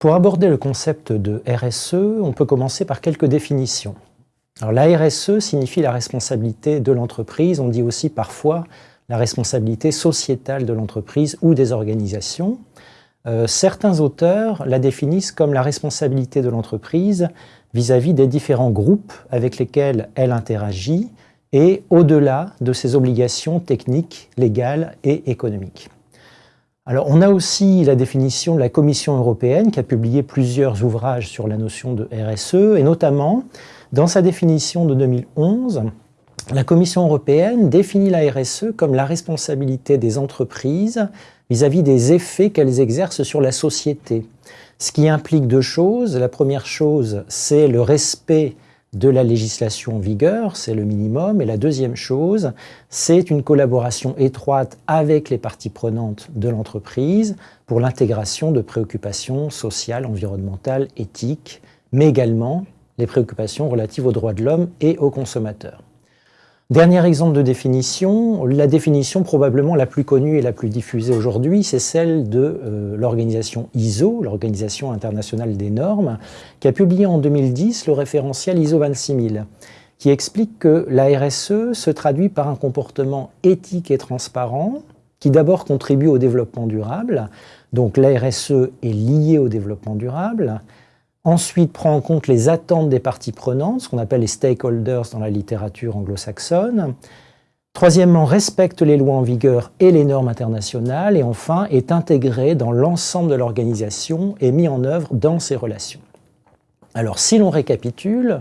Pour aborder le concept de RSE, on peut commencer par quelques définitions. Alors, la RSE signifie la responsabilité de l'entreprise, on dit aussi parfois la responsabilité sociétale de l'entreprise ou des organisations. Euh, certains auteurs la définissent comme la responsabilité de l'entreprise vis-à-vis des différents groupes avec lesquels elle interagit et au-delà de ses obligations techniques, légales et économiques. Alors, on a aussi la définition de la Commission européenne qui a publié plusieurs ouvrages sur la notion de RSE, et notamment, dans sa définition de 2011, la Commission européenne définit la RSE comme la responsabilité des entreprises vis-à-vis des effets qu'elles exercent sur la société. Ce qui implique deux choses. La première chose, c'est le respect de la législation en vigueur, c'est le minimum. Et la deuxième chose, c'est une collaboration étroite avec les parties prenantes de l'entreprise pour l'intégration de préoccupations sociales, environnementales, éthiques, mais également les préoccupations relatives aux droits de l'homme et aux consommateurs. Dernier exemple de définition, la définition probablement la plus connue et la plus diffusée aujourd'hui, c'est celle de euh, l'organisation ISO, l'Organisation internationale des normes, qui a publié en 2010 le référentiel ISO 26000, qui explique que la RSE se traduit par un comportement éthique et transparent, qui d'abord contribue au développement durable, donc la RSE est liée au développement durable, Ensuite, prend en compte les attentes des parties prenantes, ce qu'on appelle les stakeholders dans la littérature anglo-saxonne. Troisièmement, respecte les lois en vigueur et les normes internationales. Et enfin, est intégré dans l'ensemble de l'organisation et mis en œuvre dans ses relations. Alors, si l'on récapitule,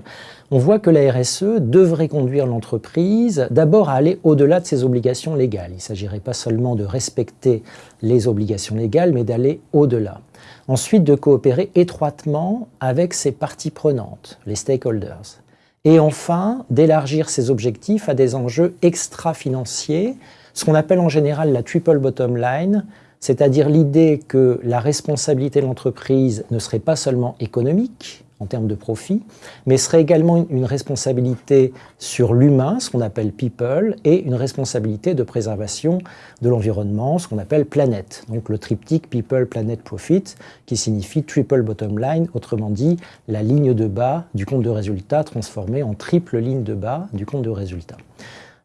on voit que la RSE devrait conduire l'entreprise d'abord à aller au-delà de ses obligations légales. Il ne s'agirait pas seulement de respecter les obligations légales, mais d'aller au-delà. Ensuite, de coopérer étroitement avec ses parties prenantes, les stakeholders. Et enfin, d'élargir ses objectifs à des enjeux extra-financiers, ce qu'on appelle en général la triple bottom line, c'est-à-dire l'idée que la responsabilité de l'entreprise ne serait pas seulement économique, en termes de profit, mais serait également une responsabilité sur l'humain, ce qu'on appelle people, et une responsabilité de préservation de l'environnement, ce qu'on appelle planète. Donc le triptyque people, planet, profit, qui signifie triple bottom line, autrement dit la ligne de bas du compte de résultat transformée en triple ligne de bas du compte de résultat.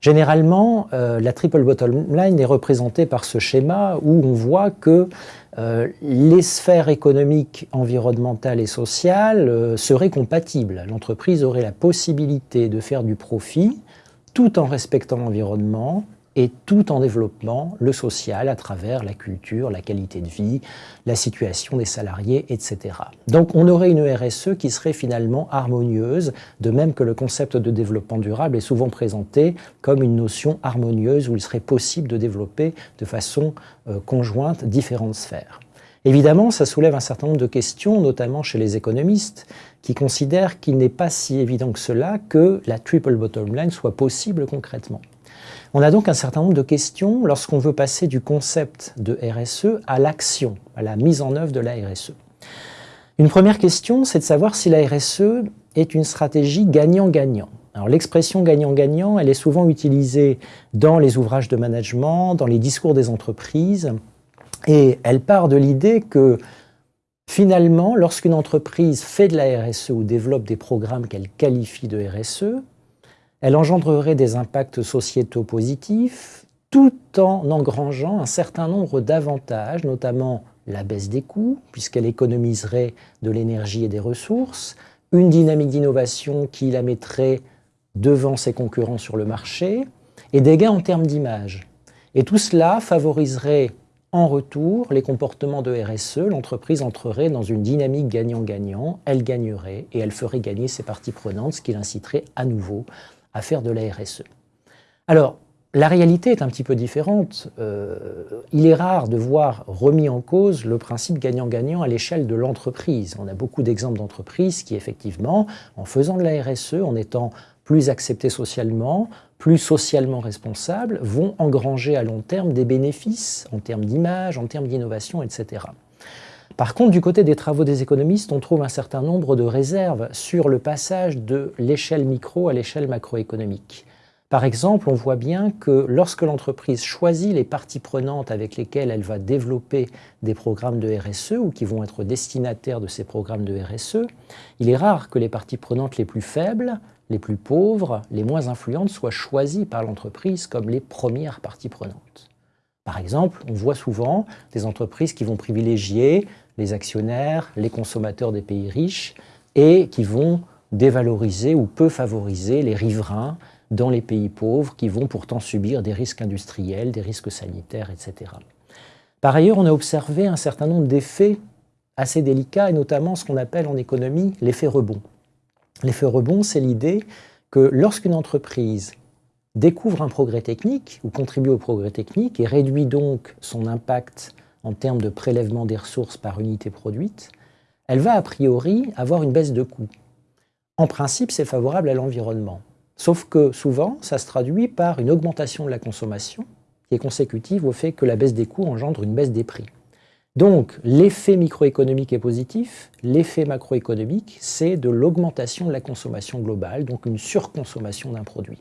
Généralement, euh, la triple bottom line est représentée par ce schéma où on voit que euh, les sphères économiques, environnementales et sociales euh, seraient compatibles. L'entreprise aurait la possibilité de faire du profit tout en respectant l'environnement, et tout en développant le social à travers la culture, la qualité de vie, la situation des salariés, etc. Donc on aurait une RSE qui serait finalement harmonieuse, de même que le concept de développement durable est souvent présenté comme une notion harmonieuse où il serait possible de développer de façon euh, conjointe différentes sphères. Évidemment, ça soulève un certain nombre de questions, notamment chez les économistes, qui considèrent qu'il n'est pas si évident que cela que la triple bottom line soit possible concrètement. On a donc un certain nombre de questions lorsqu'on veut passer du concept de RSE à l'action, à la mise en œuvre de la RSE. Une première question, c'est de savoir si la RSE est une stratégie gagnant-gagnant. L'expression gagnant-gagnant, elle est souvent utilisée dans les ouvrages de management, dans les discours des entreprises, et elle part de l'idée que finalement, lorsqu'une entreprise fait de la RSE ou développe des programmes qu'elle qualifie de RSE, elle engendrerait des impacts sociétaux positifs tout en engrangeant un certain nombre d'avantages, notamment la baisse des coûts, puisqu'elle économiserait de l'énergie et des ressources, une dynamique d'innovation qui la mettrait devant ses concurrents sur le marché, et des gains en termes d'image. Et tout cela favoriserait en retour les comportements de RSE, l'entreprise entrerait dans une dynamique gagnant-gagnant, elle gagnerait et elle ferait gagner ses parties prenantes, ce qui l'inciterait à nouveau à faire de la RSE. Alors, la réalité est un petit peu différente. Euh, il est rare de voir remis en cause le principe gagnant-gagnant à l'échelle de l'entreprise. On a beaucoup d'exemples d'entreprises qui, effectivement, en faisant de la RSE, en étant plus acceptées socialement, plus socialement responsables, vont engranger à long terme des bénéfices en termes d'image, en termes d'innovation, etc. Par contre, du côté des travaux des économistes, on trouve un certain nombre de réserves sur le passage de l'échelle micro à l'échelle macroéconomique. Par exemple, on voit bien que lorsque l'entreprise choisit les parties prenantes avec lesquelles elle va développer des programmes de RSE ou qui vont être destinataires de ces programmes de RSE, il est rare que les parties prenantes les plus faibles, les plus pauvres, les moins influentes soient choisies par l'entreprise comme les premières parties prenantes. Par exemple, on voit souvent des entreprises qui vont privilégier les actionnaires, les consommateurs des pays riches et qui vont dévaloriser ou peu favoriser les riverains dans les pays pauvres qui vont pourtant subir des risques industriels, des risques sanitaires, etc. Par ailleurs, on a observé un certain nombre d'effets assez délicats, et notamment ce qu'on appelle en économie l'effet rebond. L'effet rebond, c'est l'idée que lorsqu'une entreprise découvre un progrès technique ou contribue au progrès technique et réduit donc son impact en termes de prélèvement des ressources par unité produite, elle va a priori avoir une baisse de coût. En principe, c'est favorable à l'environnement. Sauf que souvent, ça se traduit par une augmentation de la consommation qui est consécutive au fait que la baisse des coûts engendre une baisse des prix. Donc, l'effet microéconomique est positif, l'effet macroéconomique, c'est de l'augmentation de la consommation globale, donc une surconsommation d'un produit.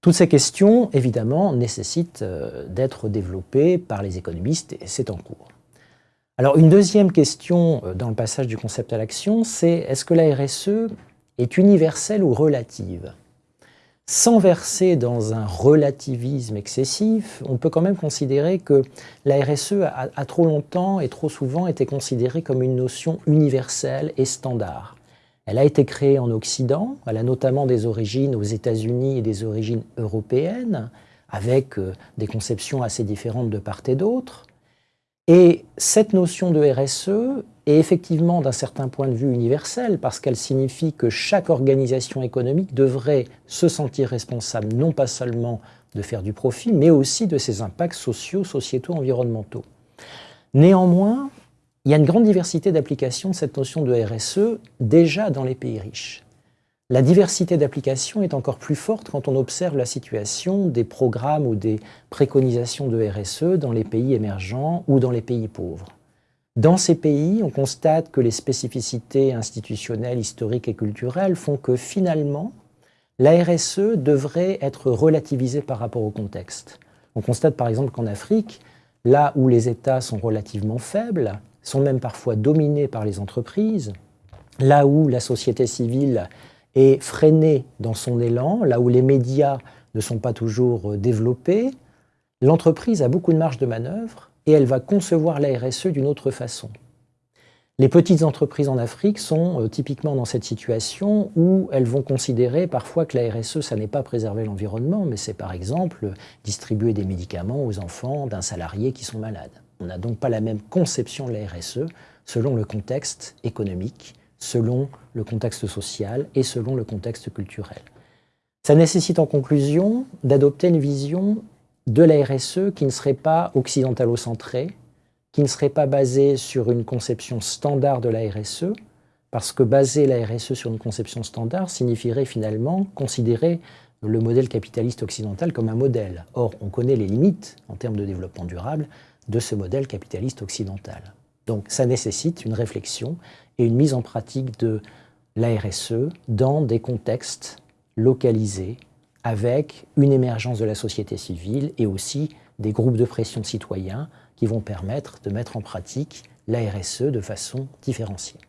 Toutes ces questions, évidemment, nécessitent euh, d'être développées par les économistes et c'est en cours. Alors, une deuxième question euh, dans le passage du concept à l'action, c'est est-ce que la RSE est universelle ou relative? Sans verser dans un relativisme excessif, on peut quand même considérer que la RSE a, trop longtemps et trop souvent été considérée comme une notion universelle et standard. Elle a été créée en Occident, elle a notamment des origines aux États-Unis et des origines européennes, avec euh, des conceptions assez différentes de part et d'autre. Et cette notion de RSE est effectivement d'un certain point de vue universelle parce qu'elle signifie que chaque organisation économique devrait se sentir responsable non pas seulement de faire du profit, mais aussi de ses impacts sociaux, sociétaux, environnementaux. Néanmoins, il y a une grande diversité d'applications de cette notion de RSE déjà dans les pays riches. La diversité d'applications est encore plus forte quand on observe la situation des programmes ou des préconisations de RSE dans les pays émergents ou dans les pays pauvres. Dans ces pays, on constate que les spécificités institutionnelles, historiques et culturelles font que finalement, la RSE devrait être relativisée par rapport au contexte. On constate par exemple qu'en Afrique, là où les États sont relativement faibles, sont même parfois dominés par les entreprises, là où la société civile est freinée dans son élan, là où les médias ne sont pas toujours euh, développés, l'entreprise a beaucoup de marge de manœuvre et elle va concevoir la RSE d'une autre façon. Les petites entreprises en Afrique sont euh, typiquement dans cette situation où elles vont considérer parfois que la RSE, ça n'est pas préserver l'environnement, mais c'est par exemple distribuer des médicaments aux enfants d'un salarié qui sont malades. On n'a donc pas la même conception de la RSE selon le contexte économique, selon le contexte social et selon le contexte culturel. Ça nécessite en conclusion d'adopter une vision de la RSE qui ne serait pas occidentalo-centrée, qui ne serait pas basée sur une conception standard de la RSE, parce que baser la RSE sur une conception standard signifierait finalement considérer le modèle capitaliste occidental comme un modèle. Or, on connaît les limites en termes de développement durable de ce modèle capitaliste occidental. Donc ça nécessite une réflexion et une mise en pratique de la RSE dans des contextes localisés avec une émergence de la société civile et aussi des groupes de pression citoyens qui vont permettre de mettre en pratique la RSE de façon différenciée.